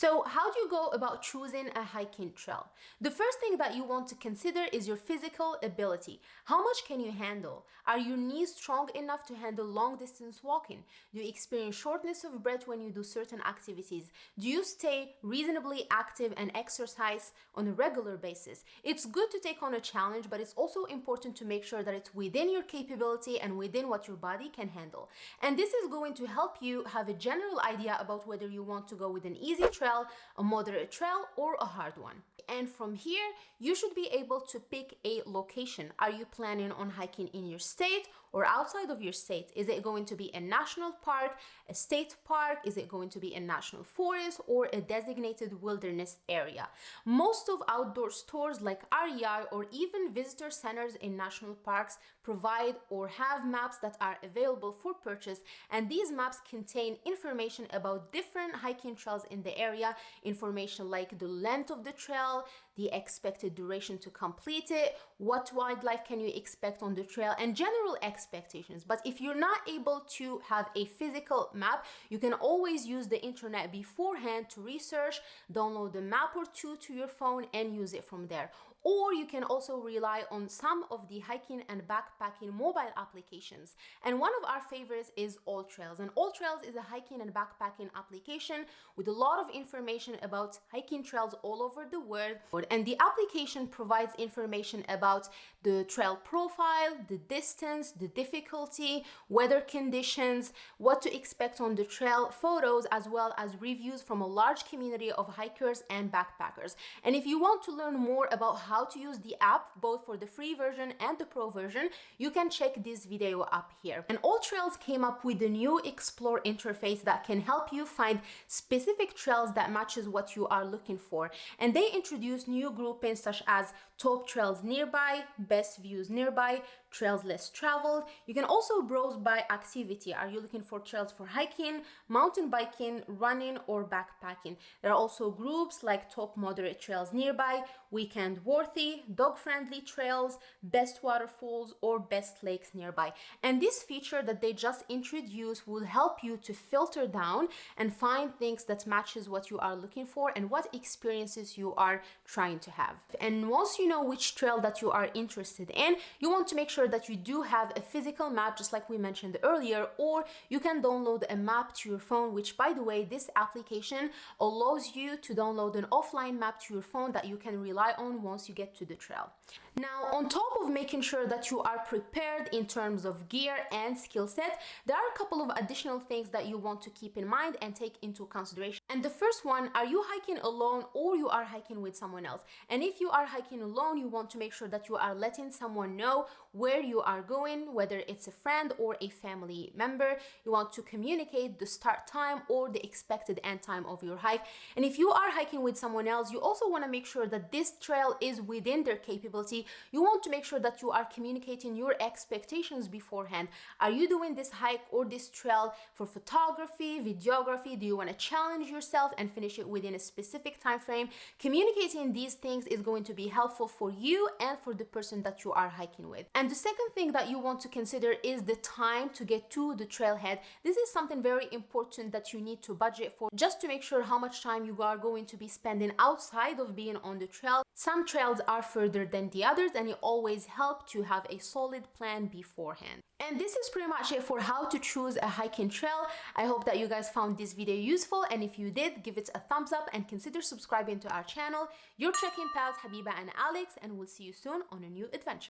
So how do you go about choosing a hiking trail? The first thing that you want to consider is your physical ability. How much can you handle? Are your knees strong enough to handle long distance walking? Do you experience shortness of breath when you do certain activities? Do you stay reasonably active and exercise on a regular basis? It's good to take on a challenge, but it's also important to make sure that it's within your capability and within what your body can handle. And this is going to help you have a general idea about whether you want to go with an easy trail a moderate trail, or a hard one. And from here, you should be able to pick a location. Are you planning on hiking in your state or outside of your state? Is it going to be a national park, a state park? Is it going to be a national forest or a designated wilderness area? Most of outdoor stores like REI or even visitor centers in national parks provide or have maps that are available for purchase. And these maps contain information about different hiking trails in the area, information like the length of the trail, the expected duration to complete it, what wildlife can you expect on the trail, and general expectations. But if you're not able to have a physical map, you can always use the internet beforehand to research, download a map or two to your phone, and use it from there. Or you can also rely on some of the hiking and backpacking mobile applications. And one of our favorites is AllTrails. And AllTrails is a hiking and backpacking application with a lot of information about hiking trails all over the world. And the application provides information about the trail profile, the distance, the difficulty, weather conditions, what to expect on the trail, photos, as well as reviews from a large community of hikers and backpackers. And if you want to learn more about how to use the app, both for the free version and the pro version, you can check this video up here. And AllTrails came up with a new Explore interface that can help you find specific trails that matches what you are looking for. And they introduced new groupings such as top trails nearby, best views nearby, trails less traveled. You can also browse by activity. Are you looking for trails for hiking, mountain biking, running, or backpacking? There are also groups like top moderate trails nearby, weekend worthy, dog-friendly trails, best waterfalls, or best lakes nearby. And this feature that they just introduced will help you to filter down and find things that matches what you are looking for and what experiences you are trying to have. And once you know which trail that you are interested in, you want to make sure that you do have a physical map, just like we mentioned earlier, or you can download a map to your phone, which by the way, this application allows you to download an offline map to your phone that you can rely on once you get to the trail. Now, on top of making sure that you are prepared in terms of gear and skill set, there are a couple of additional things that you want to keep in mind and take into consideration. And the first one, are you hiking alone or you are hiking with someone else? And if you are hiking alone, you want to make sure that you are letting someone know where you are going, whether it's a friend or a family member. You want to communicate the start time or the expected end time of your hike. And if you are hiking with someone else, you also want to make sure that this trail is within their capability. You want to make sure that you are communicating your expectations beforehand. Are you doing this hike or this trail for photography, videography? Do you want to challenge yourself and finish it within a specific time frame? Communicating these things is going to be helpful for you and for the person that you are hiking with. And the second thing that you want to consider is the time to get to the trailhead. This is something very important that you need to budget for just to make sure how much time you are going to be spending outside of being on the trail. Some trails are further than the others and it always helps to have a solid plan beforehand. And this is pretty much it for how to choose a hiking trail. I hope that you guys found this video useful and if you did, give it a thumbs up and consider subscribing to our channel. Your trekking pals Habiba and Alex and we'll see you soon on a new adventure.